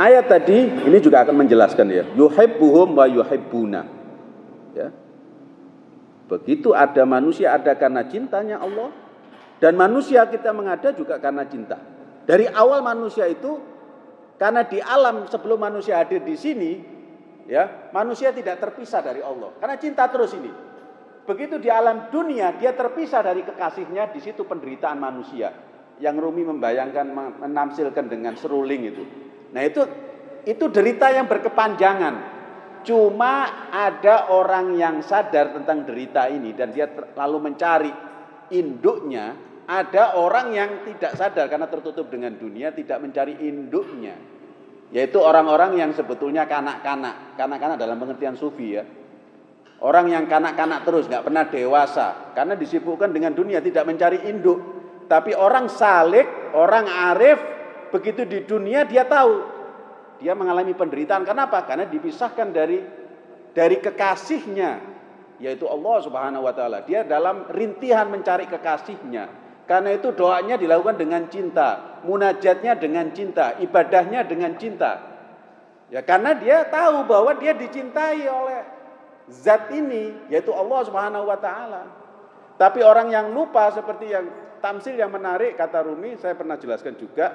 Ayat tadi ini juga akan menjelaskan ya. Yuhibbuhum wa yuhibbuna. Ya. Begitu ada manusia ada karena cintanya Allah dan manusia kita mengada juga karena cinta. Dari awal manusia itu karena di alam sebelum manusia hadir di sini ya, manusia tidak terpisah dari Allah. Karena cinta terus ini. Begitu di alam dunia dia terpisah dari kekasihnya, di situ penderitaan manusia. Yang Rumi membayangkan menamsilkan dengan seruling itu. Nah, itu itu derita yang berkepanjangan. Cuma ada orang yang sadar tentang derita ini dan dia lalu mencari induknya. Ada orang yang tidak sadar karena tertutup dengan dunia tidak mencari induknya. Yaitu orang-orang yang sebetulnya kanak-kanak. Kanak-kanak dalam pengertian sufi ya. Orang yang kanak-kanak terus nggak pernah dewasa karena disibukkan dengan dunia tidak mencari induk. Tapi orang salik, orang arif begitu di dunia dia tahu dia mengalami penderitaan. Kenapa? Karena dipisahkan dari dari kekasihnya, yaitu Allah Subhanahu wa taala. Dia dalam rintihan mencari kekasihnya. Karena itu doanya dilakukan dengan cinta, munajatnya dengan cinta, ibadahnya dengan cinta. Ya karena dia tahu bahwa dia dicintai oleh zat ini, yaitu Allah Subhanahu wa taala. Tapi orang yang lupa seperti yang tamsil yang menarik kata Rumi, saya pernah jelaskan juga,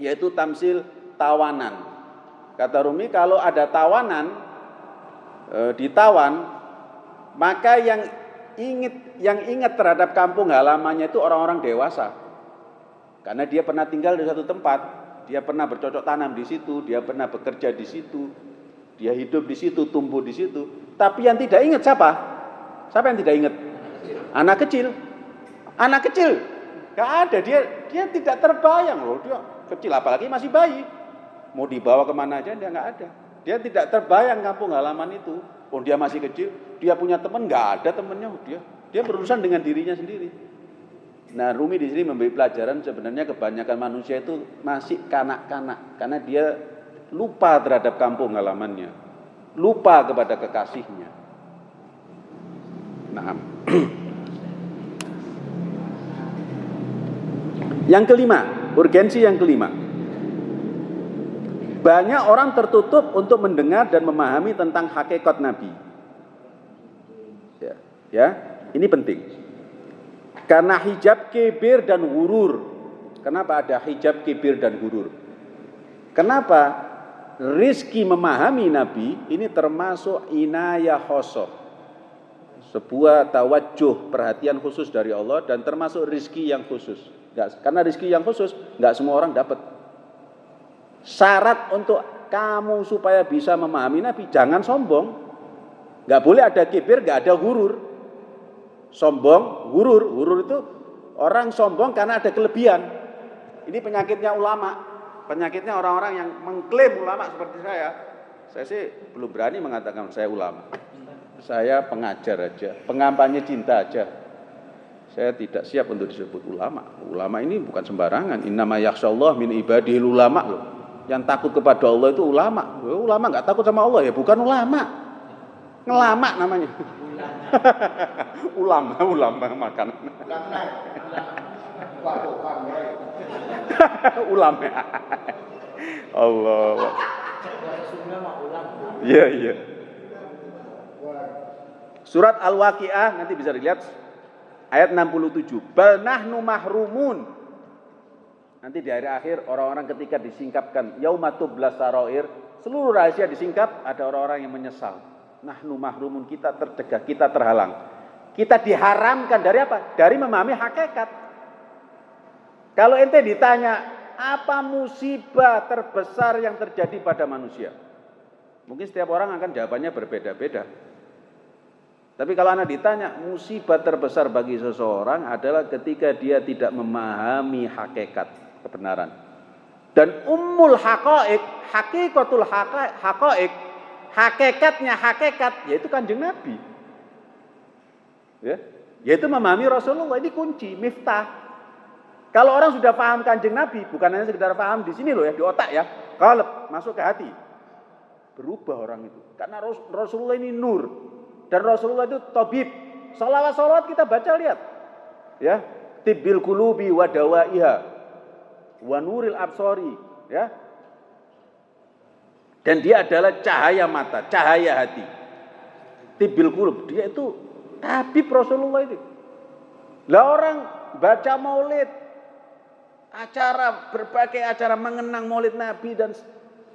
yaitu tamsil tawanan. Kata Rumi kalau ada tawanan e, ditawan maka yang ingat yang ingat terhadap kampung halamannya itu orang-orang dewasa. Karena dia pernah tinggal di satu tempat, dia pernah bercocok tanam di situ, dia pernah bekerja di situ, dia hidup di situ, tumbuh di situ. Tapi yang tidak ingat siapa? Siapa yang tidak ingat? Anak kecil. Anak kecil. Gak ada dia dia tidak terbayang loh dia kecil apalagi masih bayi. Mau dibawa ke mana aja dia nggak ada. Dia tidak terbayang kampung halaman itu. Oh dia masih kecil, dia punya teman nggak ada temennya. Oh, dia dia berurusan dengan dirinya sendiri. Nah Rumi di sini memberi pelajaran sebenarnya kebanyakan manusia itu masih kanak-kanak karena dia lupa terhadap kampung halamannya, lupa kepada kekasihnya. Nah, yang kelima, urgensi yang kelima. Banyak orang tertutup untuk mendengar dan memahami tentang hakikat Nabi. Ya, ya ini penting. Karena hijab kibir dan hurur. Kenapa ada hijab kibir dan hurur? Kenapa? Rizki memahami Nabi ini termasuk inayah khosoh. Sebuah tawajuh perhatian khusus dari Allah dan termasuk rizki yang khusus. Karena rizki yang khusus nggak semua orang dapat. Syarat untuk kamu supaya bisa memahami Nabi, jangan sombong. Gak boleh ada kibir, gak ada hurur. Sombong, hurur. Hurur itu orang sombong karena ada kelebihan. Ini penyakitnya ulama. Penyakitnya orang-orang yang mengklaim ulama seperti saya. Saya sih belum berani mengatakan saya ulama. Saya pengajar aja, pengampanye cinta aja. Saya tidak siap untuk disebut ulama. Ulama ini bukan sembarangan. Innama yakhsyallah min ibadihil ulama loh. Yang takut kepada Allah itu ulama. Ulama nggak takut sama Allah ya, bukan ulama. Ngelama namanya. ulama, ulama makan. ulama. Allah. Iya, iya. Surat Al-Waqiah nanti bisa dilihat ayat 67. Bal nahnu mahrumun Nanti di akhir-akhir orang-orang ketika disingkapkan yaumatub saroir, seluruh rahasia disingkap, ada orang-orang yang menyesal. Nahnu mahrumun kita tercegah, kita terhalang. Kita diharamkan dari apa? Dari memahami hakikat. Kalau ente ditanya, apa musibah terbesar yang terjadi pada manusia? Mungkin setiap orang akan jawabannya berbeda-beda. Tapi kalau anak ditanya, musibah terbesar bagi seseorang adalah ketika dia tidak memahami hakikat kebenaran. Dan ummul haqaik, hakikatul haqaik, hakikatnya hakikat yaitu kanjeng Nabi. Ya, yaitu memahami Rasulullah ini kunci, miftah. Kalau orang sudah paham kanjeng Nabi, bukan hanya sekedar paham di sini loh ya, di otak ya, kalau masuk ke hati. Berubah orang itu. Karena Rasulullah ini nur. Dan Rasulullah itu tabib. Salawat-salawat kita baca lihat. Ya, tibbil kulubi wa dawaiha wa nuril absori ya Dan dia adalah cahaya mata, cahaya hati. Tibil kulub, dia itu tabib Rasulullah itu. Lah orang baca maulid, acara berbagai acara mengenang maulid Nabi dan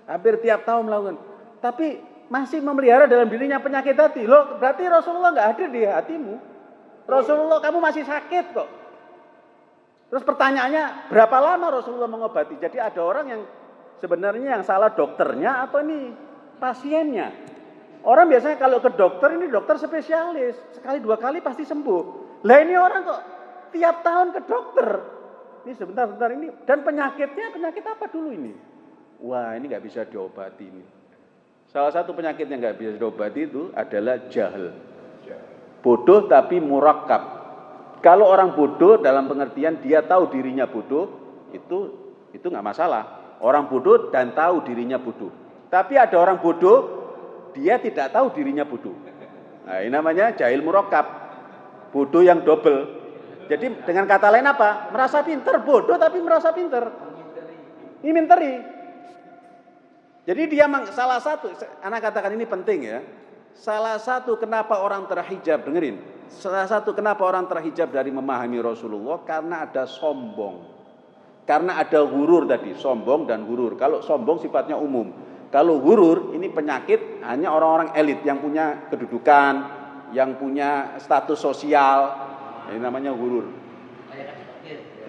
hampir tiap tahun melakukan. Tapi masih memelihara dalam dirinya penyakit hati. Loh, berarti Rasulullah nggak hadir di hatimu. Rasulullah kamu masih sakit kok. Terus pertanyaannya, berapa lama Rasulullah mengobati? Jadi ada orang yang sebenarnya yang salah dokternya atau ini pasiennya. Orang biasanya kalau ke dokter ini dokter spesialis, sekali dua kali pasti sembuh. Lah ini orang kok tiap tahun ke dokter. Ini sebentar sebentar ini dan penyakitnya penyakit apa dulu ini? Wah ini nggak bisa diobati ini. Salah satu penyakit yang nggak bisa diobati itu adalah jahil. Bodoh tapi murakab. Kalau orang bodoh dalam pengertian dia tahu dirinya bodoh, itu itu nggak masalah. Orang bodoh dan tahu dirinya bodoh. Tapi ada orang bodoh, dia tidak tahu dirinya bodoh. Nah, ini namanya jahil murakab. Bodoh yang double. Jadi dengan kata lain apa? Merasa pinter, bodoh tapi merasa pinter. Ini minteri. Jadi dia salah satu, anak katakan ini penting ya. Salah satu kenapa orang terhijab, dengerin. Salah satu kenapa orang terhijab dari memahami Rasulullah karena ada sombong. Karena ada hurur tadi, sombong dan hurur. Kalau sombong sifatnya umum. Kalau hurur ini penyakit hanya orang-orang elit yang punya kedudukan, yang punya status sosial. Ini namanya hurur.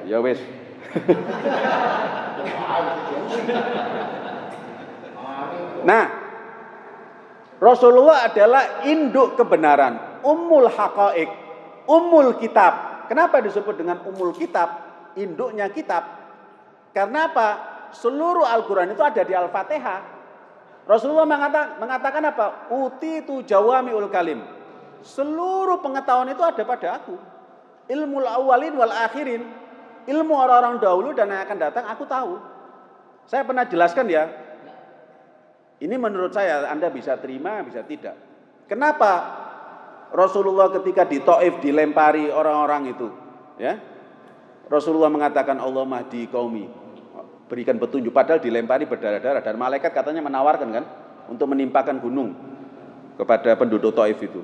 Ya wes. nah, Rasulullah adalah induk kebenaran, umul haqaik, umul kitab. Kenapa disebut dengan umul kitab? Induknya kitab. Karena apa? Seluruh Al-Quran itu ada di Al-Fatihah. Rasulullah mengatakan, mengatakan apa? Uti tu jawami ul kalim. Seluruh pengetahuan itu ada pada aku. Ilmu awalin wal akhirin. Ilmu orang-orang dahulu dan yang akan datang aku tahu. Saya pernah jelaskan ya, ini menurut saya Anda bisa terima, bisa tidak. Kenapa Rasulullah ketika di Taif dilempari orang-orang itu, ya? Rasulullah mengatakan Allah mahdi kaumi, berikan petunjuk padahal dilempari berdarah-darah dan malaikat katanya menawarkan kan untuk menimpakan gunung kepada penduduk Taif itu.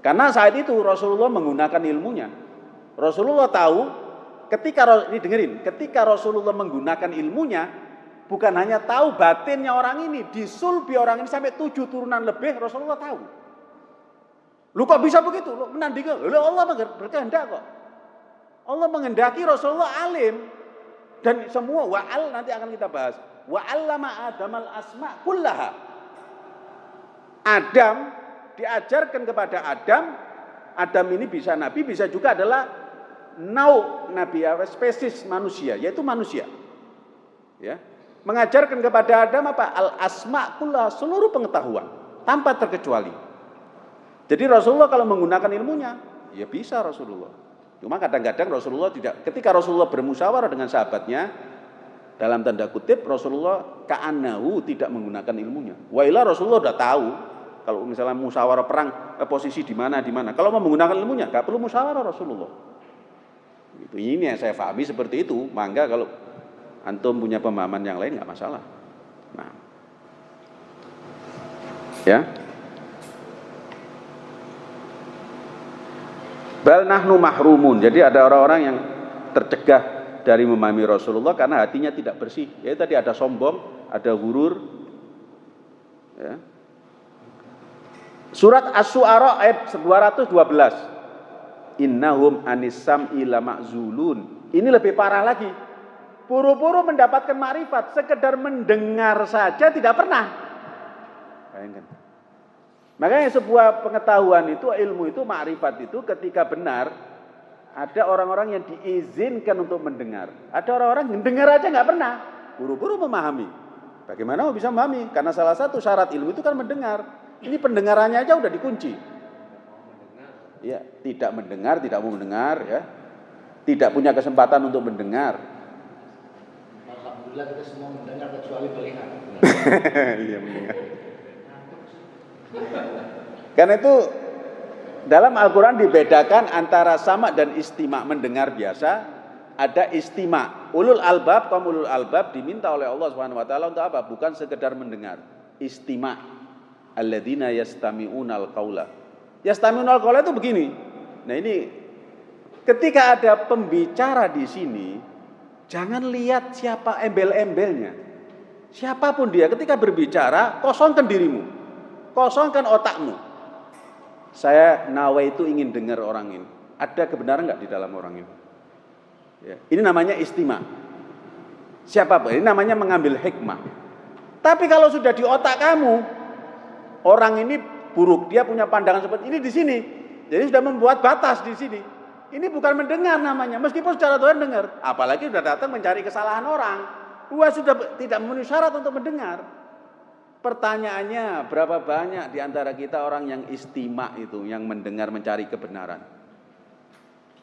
Karena saat itu Rasulullah menggunakan ilmunya. Rasulullah tahu ketika ini dengerin, ketika Rasulullah menggunakan ilmunya, bukan hanya tahu batinnya orang ini, disulbi orang ini sampai tujuh turunan lebih Rasulullah tahu. Lu kok bisa begitu? Lu menandingi, lu Allah berkehendak kok. Allah mengendaki Rasulullah alim dan semua wa'al nanti akan kita bahas. Wa'allama Adam al asma kullaha. Adam diajarkan kepada Adam, Adam ini bisa nabi, bisa juga adalah nau nabi, spesies manusia, yaitu manusia. Ya, mengajarkan kepada Adam apa? Al asma kula seluruh pengetahuan tanpa terkecuali. Jadi Rasulullah kalau menggunakan ilmunya, ya bisa Rasulullah. Cuma kadang-kadang Rasulullah tidak ketika Rasulullah bermusyawarah dengan sahabatnya dalam tanda kutip Rasulullah ka'anahu tidak menggunakan ilmunya. Wailah Rasulullah sudah tahu kalau misalnya musyawarah perang eh, posisi di mana di mana. Kalau mau menggunakan ilmunya nggak perlu musyawarah Rasulullah. Itu ini yang saya pahami seperti itu. Mangga kalau antum punya pemahaman yang lain nggak masalah. Nah, ya. Bal nahnu mahrumun. Jadi ada orang-orang yang tercegah dari memahami Rasulullah karena hatinya tidak bersih. Ya tadi ada sombong, ada gurur. Ya. Surat As-Su'ara ayat 212. Innahum anisam ila ma'zulun. Ini lebih parah lagi. Buru-buru mendapatkan marifat, sekedar mendengar saja tidak pernah. Bayangkan. Makanya sebuah pengetahuan itu, ilmu itu, makrifat itu ketika benar, ada orang-orang yang diizinkan untuk mendengar. Ada orang-orang yang dengar aja nggak pernah, buru-buru memahami. Bagaimana mau bisa memahami? Karena salah satu syarat ilmu itu kan mendengar. Ini pendengarannya aja udah dikunci. Ya, tidak mendengar, tidak mau mendengar, ya, tidak punya kesempatan untuk mendengar. Alhamdulillah kita semua mendengar kecuali melihat. iya mendengar. Karena itu dalam Al-Quran dibedakan antara sama dan istima mendengar biasa ada istima ulul albab kaum ulul albab diminta oleh Allah Subhanahu Wa Taala untuk apa bukan sekedar mendengar istima alladzina yastami'unal qaula. Yastami'unal qaula itu begini. Nah, ini ketika ada pembicara di sini, jangan lihat siapa embel-embelnya. Siapa pun dia ketika berbicara, kosongkan dirimu. Kosongkan otakmu. Saya nawa itu ingin dengar orang ini. Ada kebenaran nggak di dalam orang ini? Ya. Ini namanya istima. Siapa Ini namanya mengambil hikmah. Tapi kalau sudah di otak kamu, orang ini buruk, dia punya pandangan seperti ini di sini. Jadi sudah membuat batas di sini. Ini bukan mendengar namanya, meskipun secara Tuhan dengar. Apalagi sudah datang mencari kesalahan orang. Dua sudah tidak memenuhi syarat untuk mendengar. Pertanyaannya, berapa banyak di antara kita orang yang istimak itu, yang mendengar mencari kebenaran?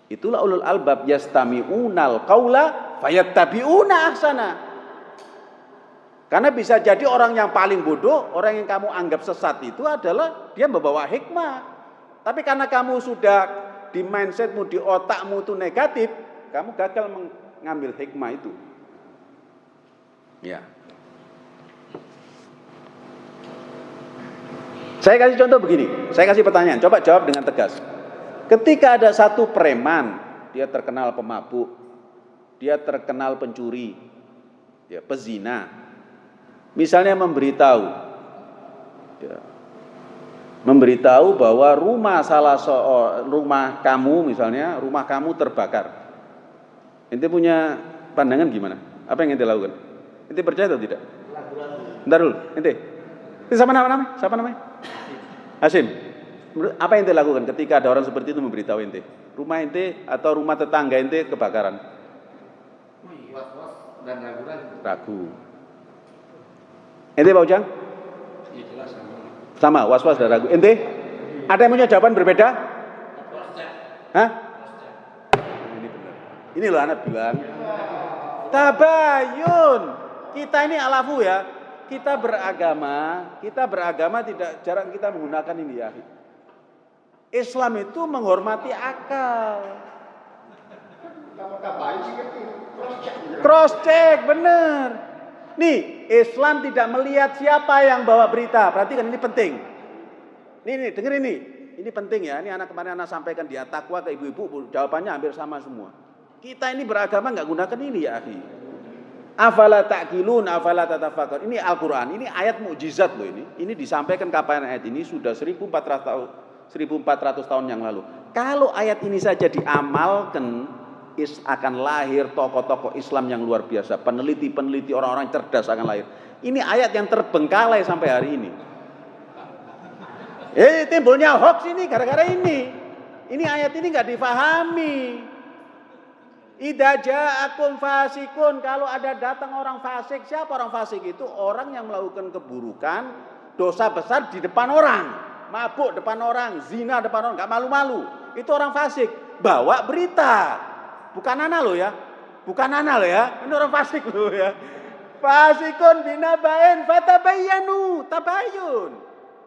Itulah ulul albab yastami'unal qaula fayattabi'una ahsana. Karena bisa jadi orang yang paling bodoh, orang yang kamu anggap sesat itu adalah dia membawa hikmah. Tapi karena kamu sudah di mindsetmu, di otakmu itu negatif, kamu gagal mengambil hikmah itu. Ya. Saya kasih contoh begini, saya kasih pertanyaan, coba jawab dengan tegas. Ketika ada satu preman, dia terkenal pemabuk, dia terkenal pencuri, ya, pezina, misalnya memberitahu, ya, memberitahu bahwa rumah salah so rumah kamu misalnya rumah kamu terbakar. Ente punya pandangan gimana? Apa yang ente lakukan? Ente percaya atau tidak? Bentar dulu, ente. Ini siapa nama Siapa namanya? Hasim, apa yang ente lakukan ketika ada orang seperti itu memberitahu ente? Rumah ente atau rumah tetangga ente kebakaran? Dan ragu-ragu. Ragu. Ente Pak Ujang? Jelas sama. Sama, was-was dan ragu. Ente? Ada yang punya jawaban berbeda? Hah? Ini benar. Ini loh anak bilang. Tabayun. Kita ini alafu ya kita beragama, kita beragama tidak jarang kita menggunakan ini ya. Islam itu menghormati akal. Cross check, bener. Nih, Islam tidak melihat siapa yang bawa berita. Perhatikan ini penting. Nih, nih, denger ini. Ini penting ya. Ini anak kemarin anak sampaikan di takwa ke ibu-ibu, jawabannya hampir sama semua. Kita ini beragama nggak gunakan ini ya, akhi. Afala ta'qilun afala tatafakar. Ini Al-Qur'an, ini ayat mukjizat loh ini. Ini disampaikan kapan ayat ini sudah 1400 tahun 1400 tahun yang lalu. Kalau ayat ini saja diamalkan is akan lahir tokoh-tokoh Islam yang luar biasa, peneliti-peneliti orang-orang cerdas akan lahir. Ini ayat yang terbengkalai sampai hari ini. Eh timbulnya hoax ini gara-gara ini. Ini ayat ini nggak difahami. Ida ja'akum fasikun. Kalau ada datang orang fasik, siapa orang fasik itu? Orang yang melakukan keburukan, dosa besar di depan orang. Mabuk depan orang, zina depan orang, gak malu-malu. Itu orang fasik. Bawa berita. Bukan anak lo ya. Bukan anak lo ya. Ini orang fasik lo ya. Fasikun binabain fatabayanu. Tabayun.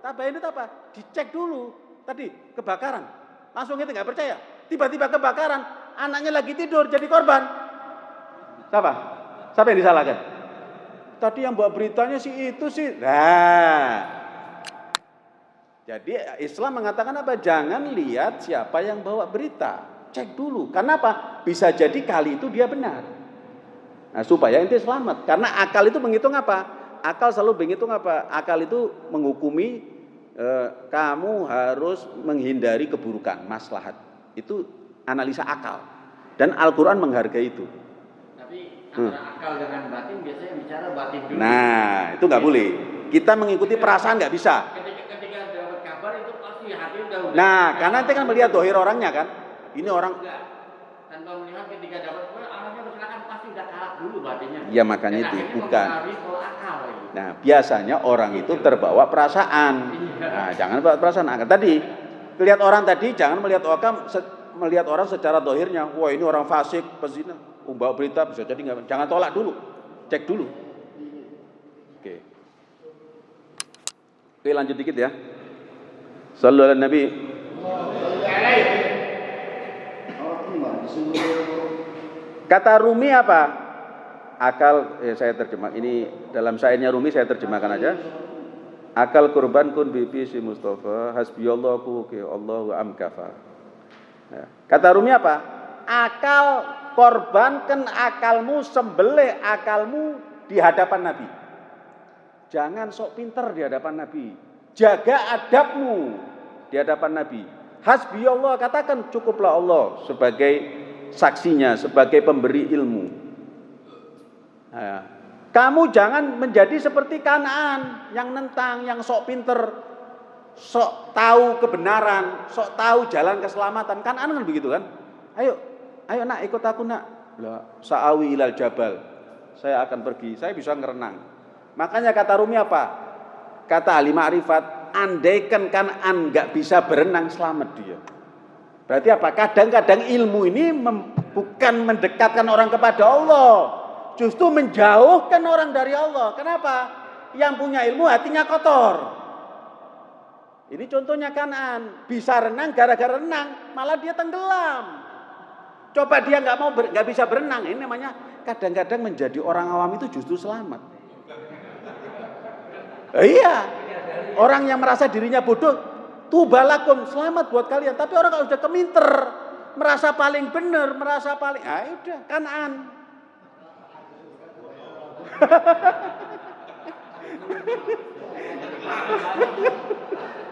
Tabayun itu apa? Dicek dulu. Tadi kebakaran. Langsung itu nggak percaya. Tiba-tiba kebakaran anaknya lagi tidur jadi korban. Siapa? Siapa yang disalahkan? Tadi yang buat beritanya sih itu sih. Nah. Jadi Islam mengatakan apa? Jangan lihat siapa yang bawa berita. Cek dulu. Karena apa? Bisa jadi kali itu dia benar. Nah, supaya inti selamat. Karena akal itu menghitung apa? Akal selalu menghitung apa? Akal itu menghukumi eh, kamu harus menghindari keburukan, maslahat. Itu analisa akal. Dan Al-Quran menghargai itu. Tapi hmm. akal dengan batin biasanya bicara batin dulu. Nah, itu nggak boleh. Kita mengikuti perasaan nggak bisa. Ketika, ketika dapat kabar itu pasti hati udah udah. Nah, karena nanti kan melihat dohir orangnya kan. Ini orang. Tanpa melihat ketika dapat kabar, orangnya bersilakan pasti udah kalah dulu batinnya. Ya makanya itu bukan. Nah, biasanya orang itu terbawa perasaan. Iya. Nah, jangan bawa perasaan. Nah, tadi lihat orang tadi jangan melihat orang melihat orang secara dohirnya, wah ini orang fasik, pezina, umbawa berita bisa jadi nggak, jangan tolak dulu, cek dulu. Oke, oke lanjut dikit ya. Sallu ala Nabi. Kata Rumi apa? Akal, eh, saya terjemah. Ini dalam syairnya Rumi saya terjemahkan aja. Akal kurban kun bibi si Mustafa hasbiyallahu ke Allahu amkafa. Ya. Kata Rumi apa? Akal korbankan akalmu sembelih akalmu di hadapan Nabi. Jangan sok pinter di hadapan Nabi. Jaga adabmu di hadapan Nabi. Hasbi Allah katakan cukuplah Allah sebagai saksinya, sebagai pemberi ilmu. Nah, kamu jangan menjadi seperti Kanaan yang nentang, yang sok pinter, sok tahu kebenaran, sok tahu jalan keselamatan. Kanaan kan begitu kan? Ayo, ayo nak ikut aku nak. Sa'awi ilal jabal. Saya akan pergi, saya bisa ngerenang. Makanya kata Rumi apa? Kata ahli ma'rifat, andaikan kan an nggak bisa berenang selamat dia. Berarti apa? Kadang-kadang ilmu ini bukan mendekatkan orang kepada Allah, justru menjauhkan orang dari Allah. Kenapa? Yang punya ilmu hatinya kotor. Ini contohnya kanan, bisa renang gara-gara renang, malah dia tenggelam. Coba dia nggak mau nggak bisa berenang, ini namanya kadang-kadang menjadi orang awam itu justru selamat. Iya, orang yang merasa dirinya bodoh, tubalakum selamat buat kalian. Tapi orang kalau sudah keminter, merasa paling benar, merasa paling, ah udah kanan.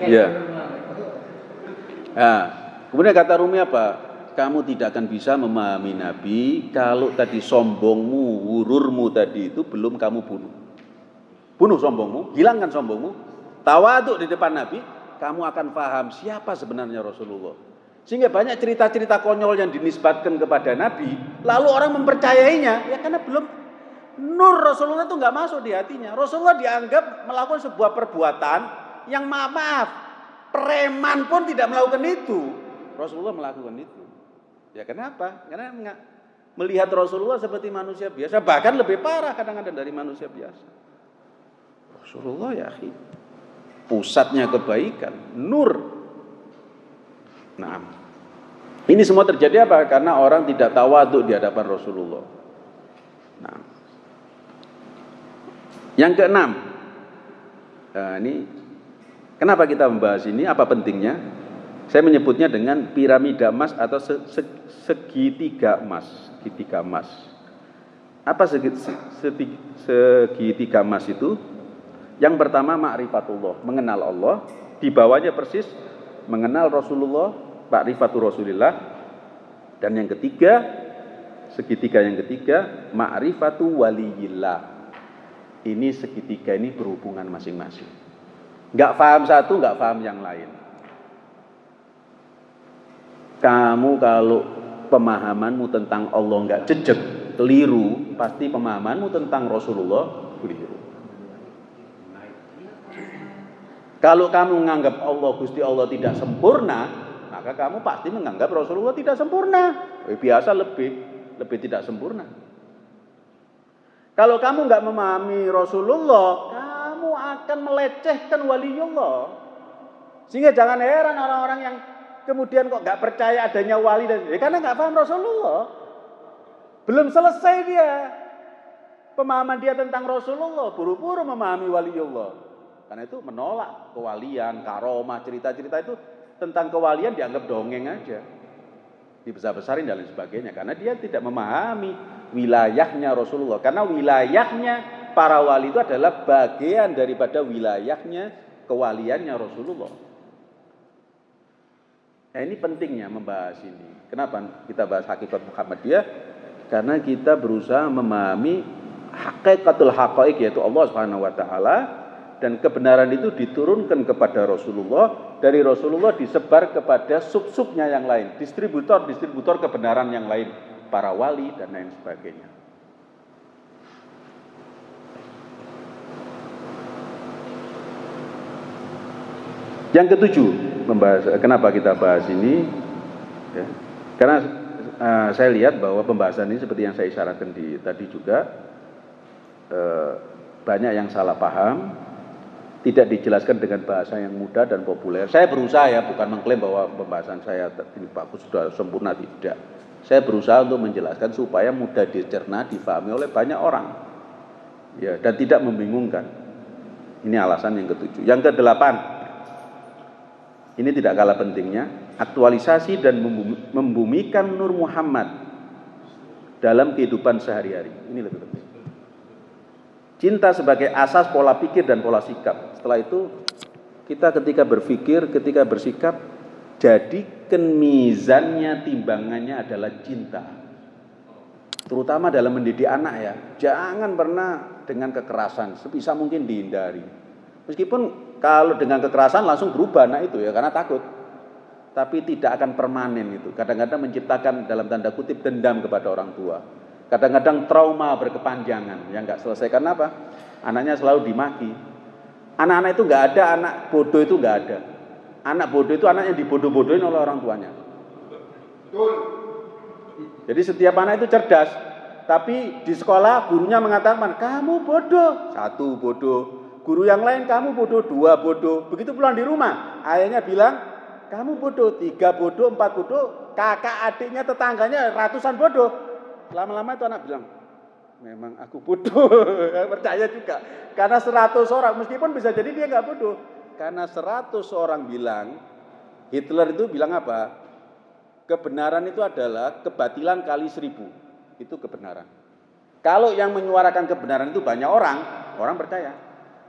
Ya. Nah, kemudian kata Rumi apa? Kamu tidak akan bisa memahami Nabi kalau tadi sombongmu, wururmu tadi itu belum kamu bunuh. Bunuh sombongmu, hilangkan sombongmu, tawaduk di depan Nabi, kamu akan paham siapa sebenarnya Rasulullah. Sehingga banyak cerita-cerita konyol yang dinisbatkan kepada Nabi, lalu orang mempercayainya, ya karena belum nur Rasulullah itu nggak masuk di hatinya. Rasulullah dianggap melakukan sebuah perbuatan yang maaf maaf preman pun tidak melakukan itu. Rasulullah melakukan itu. Ya kenapa? Karena melihat Rasulullah seperti manusia biasa, bahkan lebih parah kadang-kadang dari manusia biasa. Rasulullah ya pusatnya kebaikan, nur. Nah, ini semua terjadi apa? Karena orang tidak tawaduk di hadapan Rasulullah. Nah, yang keenam, nah ini kenapa kita membahas ini? Apa pentingnya? Saya menyebutnya dengan piramida emas atau segitiga emas, segitiga emas. Apa segitiga emas itu? Yang pertama ma'rifatullah, mengenal Allah. Di bawahnya persis mengenal Rasulullah, ma'rifatul Rasulillah. Dan yang ketiga, segitiga yang ketiga, ma'rifatu waliyillah. Ini segitiga ini berhubungan masing-masing. Nggak paham satu, nggak paham yang lain. Kamu kalau pemahamanmu tentang Allah nggak jejak, keliru, pasti pemahamanmu tentang Rasulullah keliru. Kalau kamu menganggap Allah Gusti Allah tidak sempurna, maka kamu pasti menganggap Rasulullah tidak sempurna. Biasa lebih lebih tidak sempurna. Kalau kamu nggak memahami Rasulullah, kamu akan melecehkan waliullah. Sehingga jangan heran orang-orang yang kemudian kok nggak percaya adanya wali dan ya karena nggak paham Rasulullah. Belum selesai dia pemahaman dia tentang Rasulullah, buru-buru memahami waliullah. Karena itu menolak kewalian, karomah, cerita-cerita itu tentang kewalian dianggap dongeng aja. Dibesar-besarin dan lain sebagainya. Karena dia tidak memahami wilayahnya Rasulullah. Karena wilayahnya para wali itu adalah bagian daripada wilayahnya kewaliannya Rasulullah. Nah ini pentingnya membahas ini. Kenapa kita bahas hakikat Muhammadiyah? Karena kita berusaha memahami hakikatul haqaik yaitu Allah Subhanahu wa taala dan kebenaran itu diturunkan kepada Rasulullah. Dari Rasulullah disebar kepada sub-subnya yang lain. Distributor-distributor kebenaran yang lain. Para wali dan lain sebagainya. Yang ketujuh membahas kenapa kita bahas ini? Ya, karena uh, saya lihat bahwa pembahasan ini seperti yang saya isyaratkan di tadi juga uh, banyak yang salah paham tidak dijelaskan dengan bahasa yang mudah dan populer. Saya berusaha ya, bukan mengklaim bahwa pembahasan saya ini bagus sudah sempurna tidak. Saya berusaha untuk menjelaskan supaya mudah dicerna, difahami oleh banyak orang. Ya, dan tidak membingungkan. Ini alasan yang ketujuh. Yang kedelapan, ini tidak kalah pentingnya, aktualisasi dan membumikan Nur Muhammad dalam kehidupan sehari-hari. Ini lebih penting. Cinta sebagai asas pola pikir dan pola sikap. Setelah itu kita ketika berpikir, ketika bersikap, jadikan mizannya, timbangannya adalah cinta. Terutama dalam mendidik anak ya. Jangan pernah dengan kekerasan, sebisa mungkin dihindari. Meskipun kalau dengan kekerasan langsung berubah anak itu ya karena takut. Tapi tidak akan permanen itu. Kadang-kadang menciptakan dalam tanda kutip dendam kepada orang tua. Kadang-kadang trauma berkepanjangan yang nggak selesai karena apa? Anaknya selalu dimaki, Anak-anak itu nggak ada, anak bodoh itu nggak ada. Anak bodoh itu anak yang dibodoh-bodohin oleh orang tuanya. Jadi setiap anak itu cerdas, tapi di sekolah gurunya mengatakan kamu bodoh, satu bodoh. Guru yang lain kamu bodoh, dua bodoh. Begitu pulang di rumah, ayahnya bilang kamu bodoh, tiga bodoh, empat bodoh, kakak adiknya tetangganya ratusan bodoh. Lama-lama itu anak bilang, memang aku bodoh, percaya juga. Karena seratus orang, meskipun bisa jadi dia nggak bodoh. Karena seratus orang bilang, Hitler itu bilang apa? Kebenaran itu adalah kebatilan kali seribu. Itu kebenaran. Kalau yang menyuarakan kebenaran itu banyak orang, orang percaya.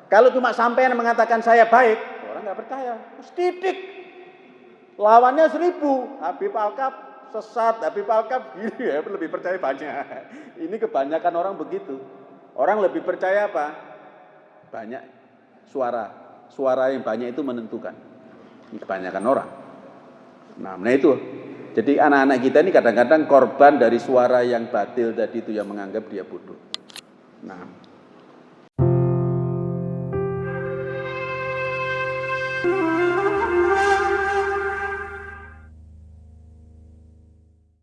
Kalau cuma sampai yang mengatakan saya baik, orang nggak percaya. Setitik. Lawannya seribu. Habib Alkap sesat, tapi palkap gini ya, lebih percaya banyak. Ini kebanyakan orang begitu. Orang lebih percaya apa? Banyak suara. Suara yang banyak itu menentukan. Ini kebanyakan orang. Nah, nah itu. Jadi anak-anak kita ini kadang-kadang korban dari suara yang batil tadi itu yang menganggap dia bodoh. Nah,